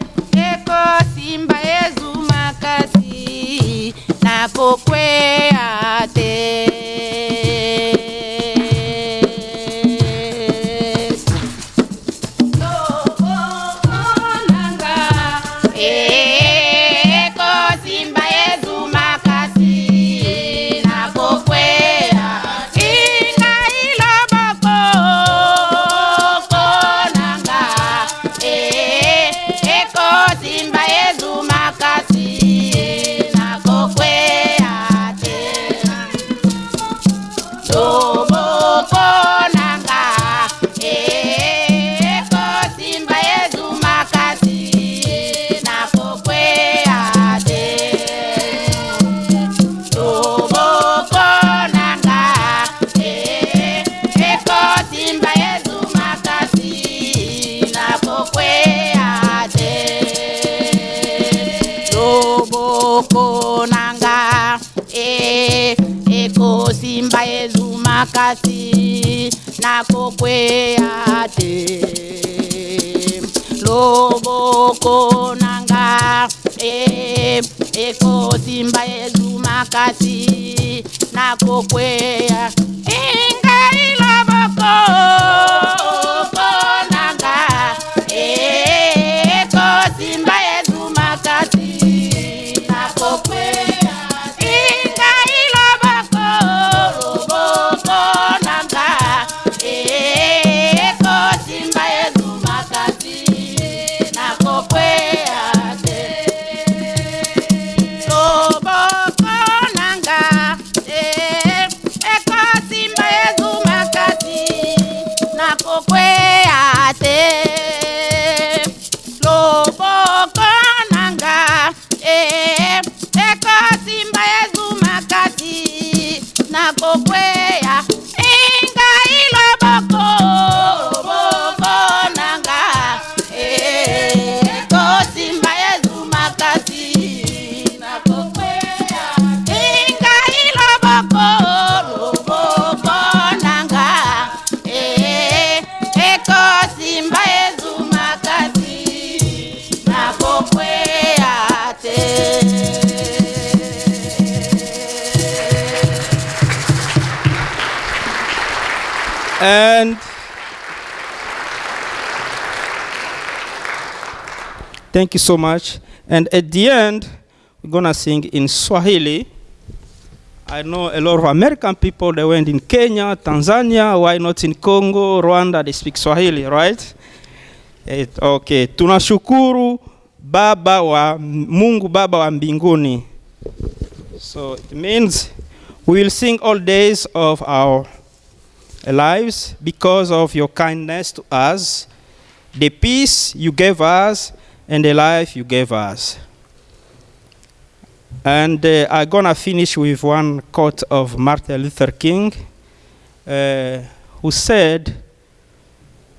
ekosimba yezu makasi nakokwea te nakokwea te loboko nanga eh, ekosimba makasi nakokwea ingai loboko thank you so much. And at the end, we're gonna sing in Swahili. I know a lot of American people, they went in Kenya, Tanzania, why not in Congo, Rwanda, they speak Swahili, right? Eh, okay, tunashukuru Baba wa Mungu Baba wa mbinguni. So it means we will sing all days of our lives because of your kindness to us, the peace you gave us, and the life you gave us. And uh, I'm gonna finish with one quote of Martin Luther King, uh, who said,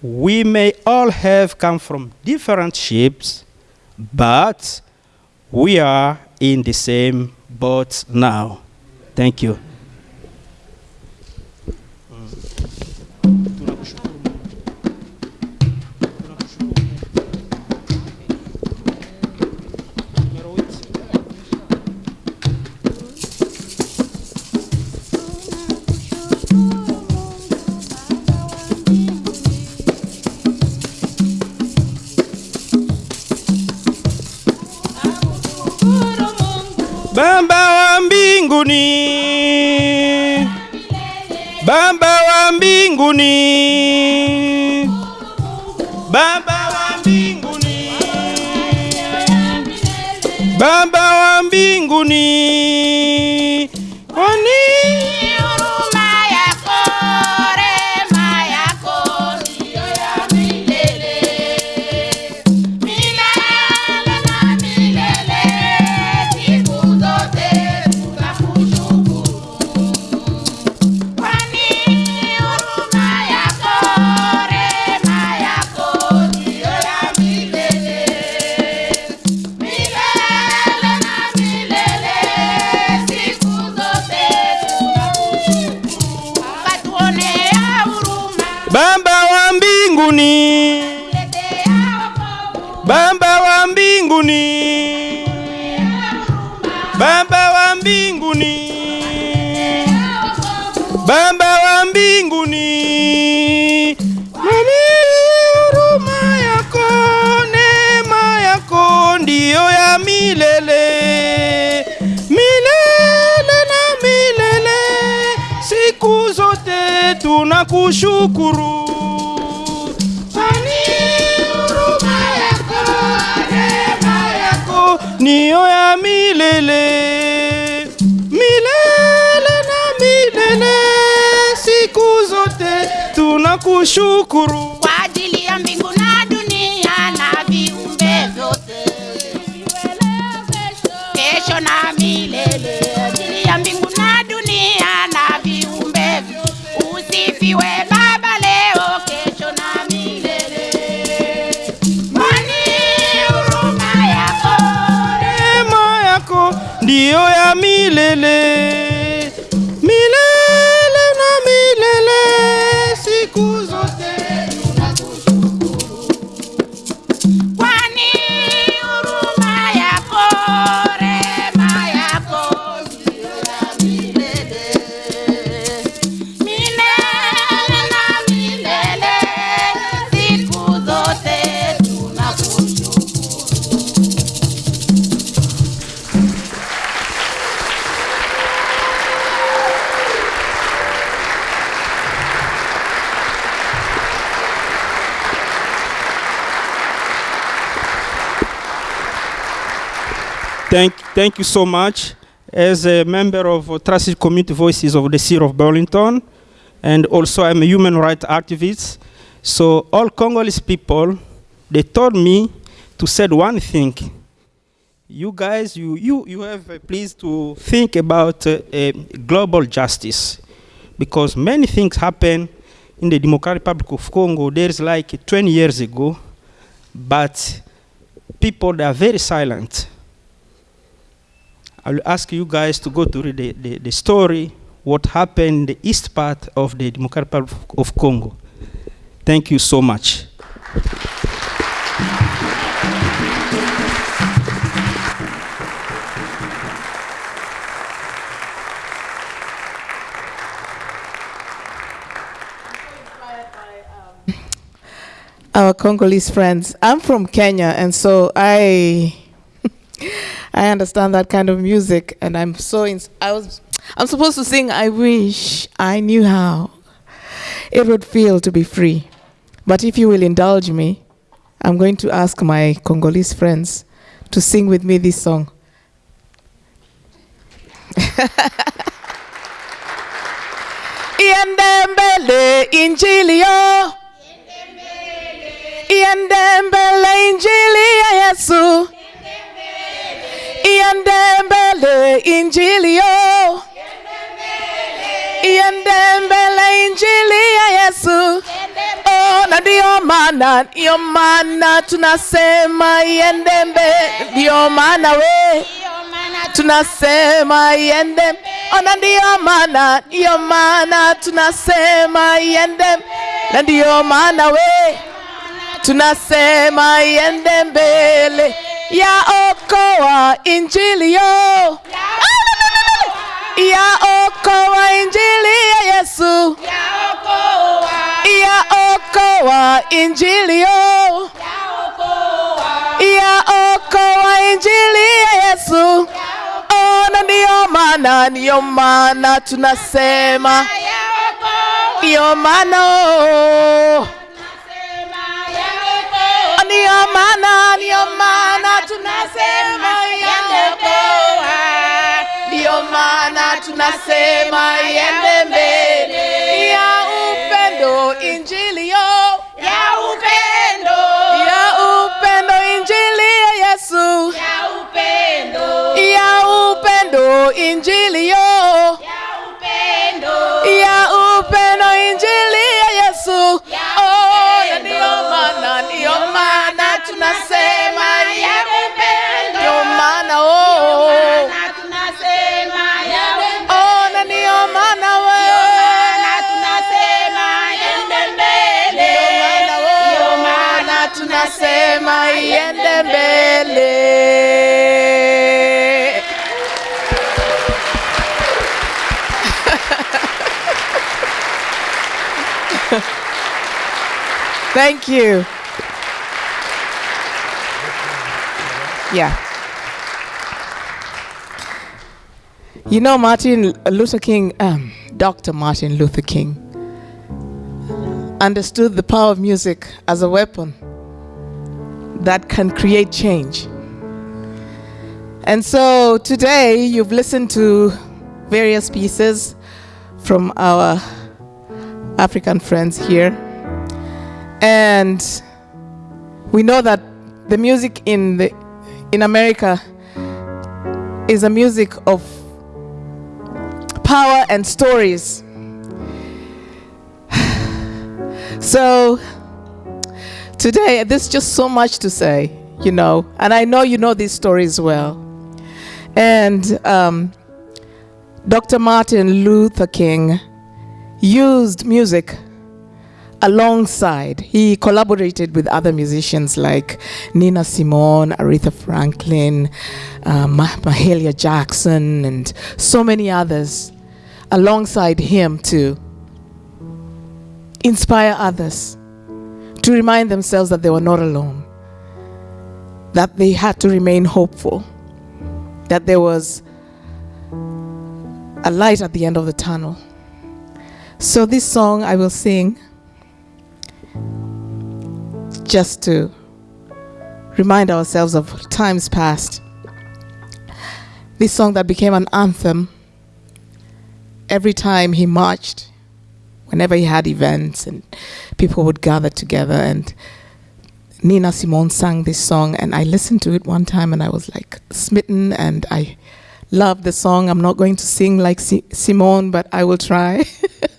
We may all have come from different ships, but we are in the same boat now. Thank you. Baba wa mbinguni, Baba wa mbinguni, Baba wa mbinguni, Thank, you so much. As a member of uh, Trusted Community Voices of the City of Burlington, and also I'm a human rights activist. So all Congolese people, they told me to say one thing. You guys, you, you, you have uh, please to think about uh, uh, global justice, because many things happen in the Democratic Republic of Congo. There's like 20 years ago, but people they are very silent. I will ask you guys to go to the, the, the story, what happened in the east part of the Democratic Republic of Congo. Thank you so much. our Congolese friends. I'm from Kenya, and so I I understand that kind of music, and I'm so ins- I was I'm supposed to sing. I wish I knew how it would feel to be free, but if you will indulge me, I'm going to ask my Congolese friends to sing with me this song. Iende mbele injili yo iende mbele injili Yesu iende mbele injili yo. Iende mbele injili ya Yesu. Oh, na ndio maana ndio maana tunasema iende mbele ndio maana we. Tunasema iende ona ndio maana ndio maana tunasema iende na ndio maana we. Tunasema iende mbele ya okoa injili yo. Ya okoa injili ya Yesu. Ya okoa injili yo. Ya okoa injili ya Yesu. Ona ndiyo maana, ndiyo maana tunasema, ndiyo maana oh. Ndiyo maana, ndiyo maana tunasema ndiyo maana tunasema iende mbele. Ya upendo, injili yo. Ya upendo, ya upendo, injili ya Yesu. Ya upendo, ya upendo, injili yo tunasema ya upendo, ndiyo maana oh, na tunasema ya upendo, oh, na ndiyo maana na oh. wewe tunasema iende mbele, Ndiyo maana tunasema iende oh. mbele. Thank you. Yeah. You know, Martin Luther King, um, Dr. Martin Luther King, understood the power of music as a weapon that can create change. And so today you've listened to various pieces from our African friends here. And we know that the music in the in America is a music of power and stories. So today, there's just so much to say, you know, and I know you know these stories well. And um, Dr. Martin Luther King used music alongside. He collaborated with other musicians like Nina Simone, Aretha Franklin, uh, Ma- Mahalia Jackson, and so many others alongside him to inspire others to remind themselves that they were not alone, that they had to remain hopeful, that there was a light at the end of the tunnel. So, this song I will sing just to remind ourselves of times past. This song that became an anthem every time he marched, whenever he had events and people would gather together. And Nina Simone sang this song, and I listened to it one time and I was like smitten, and I love the song. I'm not going to sing like Si- Simone, but I will try.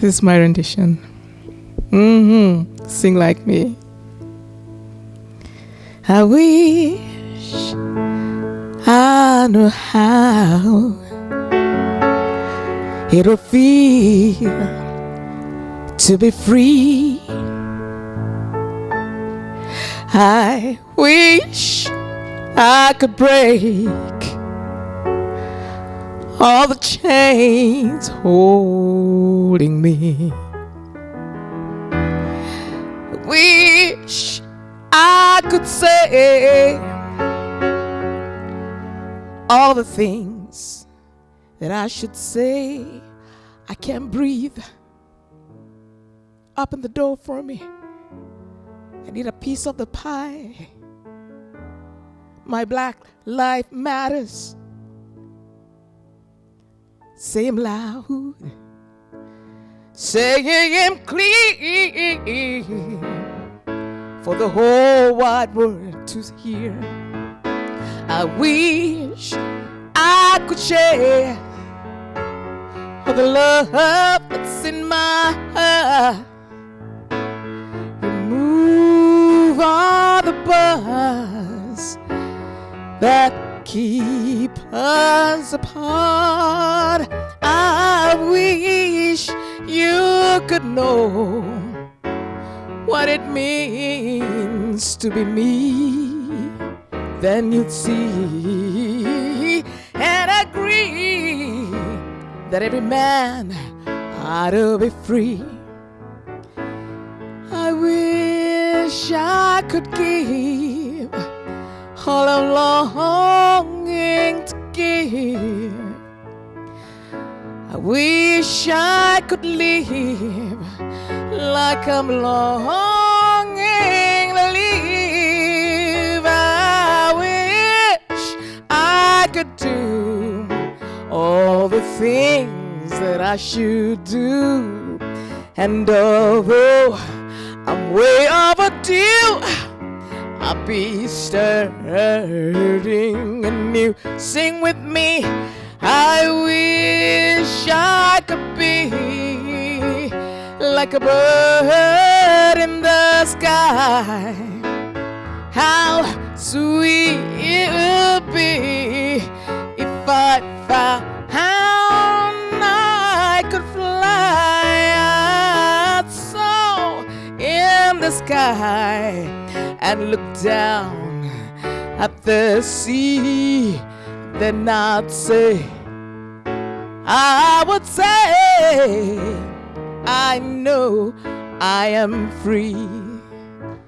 this is my rendition. Hmm Sing like me. I wish I knew how it'll feel to be free. I wish I could break all the chains holding me. Wish I could say all the things that I should say. I can't breathe. Open the door for me. I need a piece of the pie. My black life matters. Say 'em loud. Say him clear for the whole wide world to hear. I wish I could share all the love that's in my heart. Remove all the buzz that keep us apart. I wish you could know what it means to be me. Then you'd see and agree that every man ought to be free. I wish I could give all I'm longing to live. Wish I could live like I'm longing to live. I wish I could do all the things that I should do. And although I'm way overdue, I'll be starting anew. Sing with me. I wish I could be like a bird in the sky. How sweet it would be if I found I could fly so in the sky and look down at the sea. Then I'd say, I would say, I know I am free.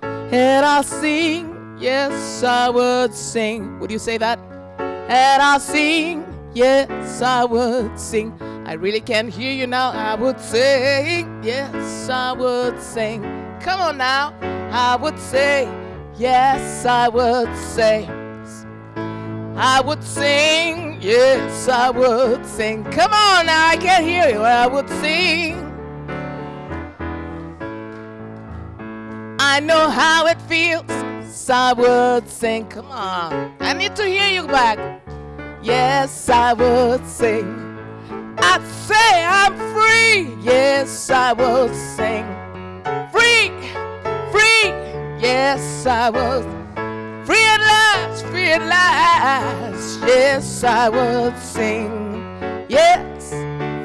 And I'll sing, yes, I would sing. Would you say that? And I'll sing, yes, I would sing. I really can't hear you now. I would sing, yes, I would sing. Come on now. I would say, yes, I would say. I would sing, yes, I would sing. Come on now, I can't hear you. I would sing. I know how it feels, I would sing. Come on, I need to hear you back. Yes, I would sing. I'd say I'm free. Yes, I would sing. Free, free. Yes, I was free at last, free at last. Yes, I would sing. Yes,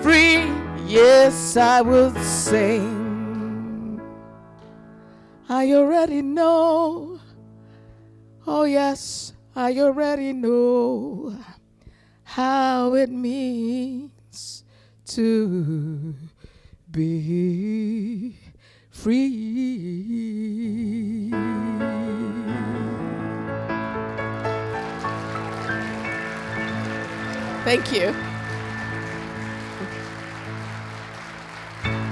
free. Yes, I would sing. I already know. Oh, yes, I already know how it means to be free. Thank you.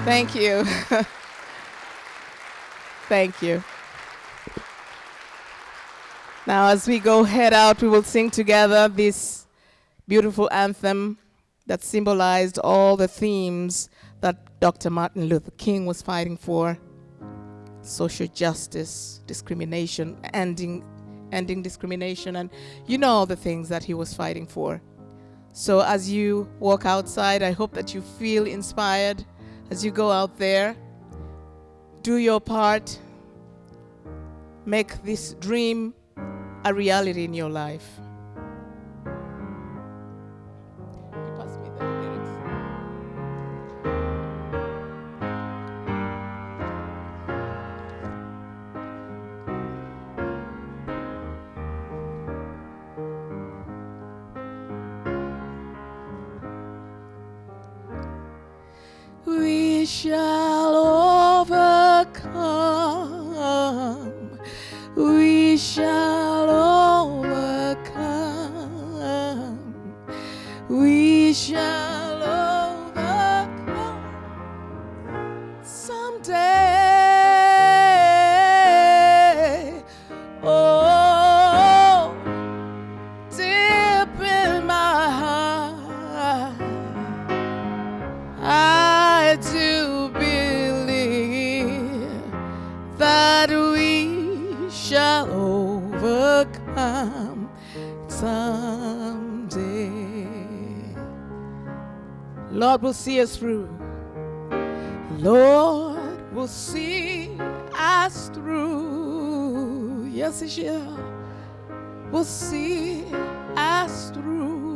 Thank you. Thank you. Now, as we go head out, we will sing together this beautiful anthem that symbolized all the themes that Dr. Martin Luther King was fighting for social justice, discrimination, ending, ending discrimination, and you know all the things that he was fighting for. So, as you walk outside, I hope that you feel inspired as you go out there. Do your part, make this dream a reality in your life. Will see us through. Lord will see us through. Yes, He shall. Will see us through.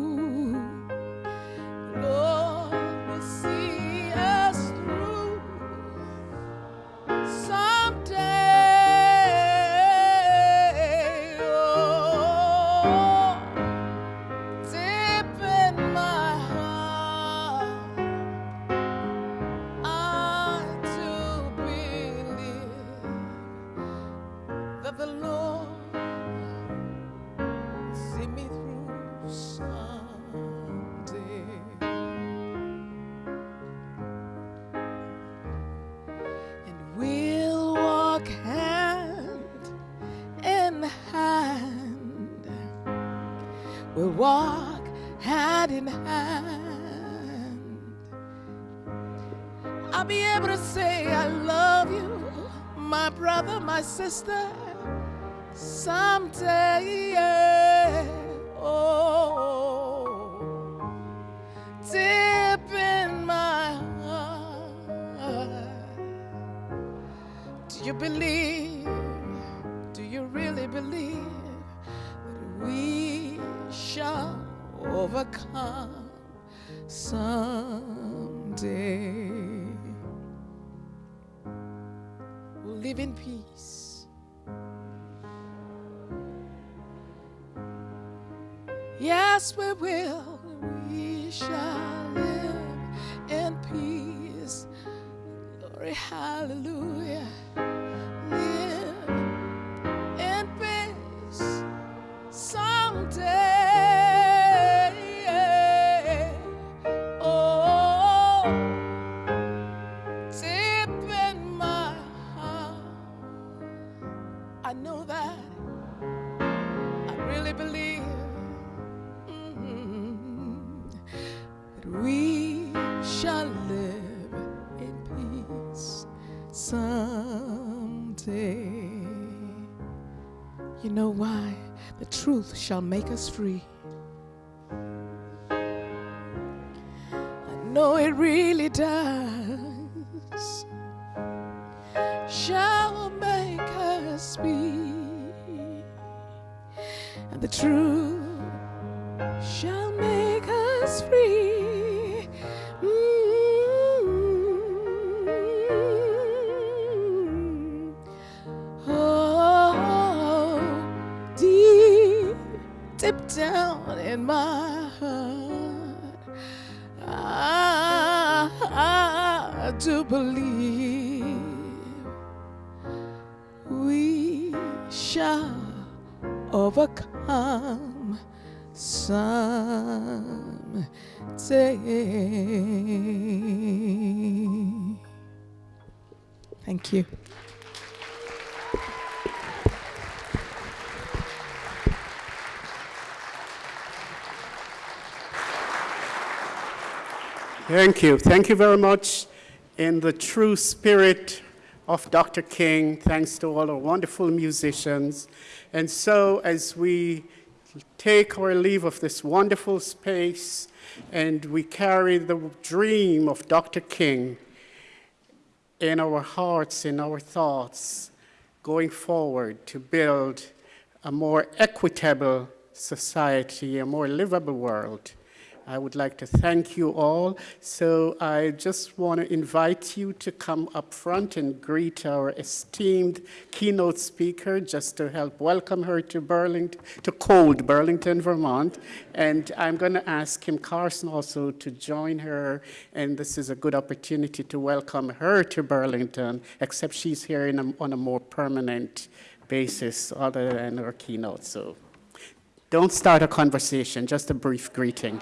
The truth shall make us free. I know it really does. Shall make us free. And the truth shall deep down in my heart, I, I do believe we shall overcome someday. Thank you. Thank you. Thank you very much. In the true spirit of Dr. King, thanks to all our wonderful musicians. And so, as we take our leave of this wonderful space and we carry the dream of Dr. King in our hearts, in our thoughts, going forward to build a more equitable society, a more livable world. I would like to thank you all. So I just want to invite you to come up front and greet our esteemed keynote speaker, just to help welcome her to Burlington, to cold Burlington, Vermont. And I'm going to ask Kim Carson also to join her. And this is a good opportunity to welcome her to Burlington, except she's here in a, on a more permanent basis other than her keynote. So don't start a conversation, just a brief greeting.